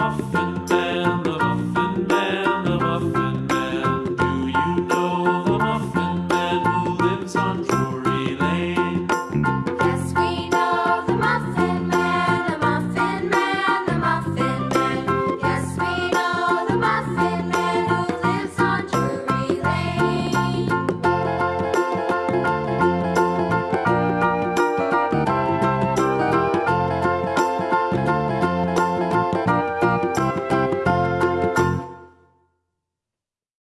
muffin.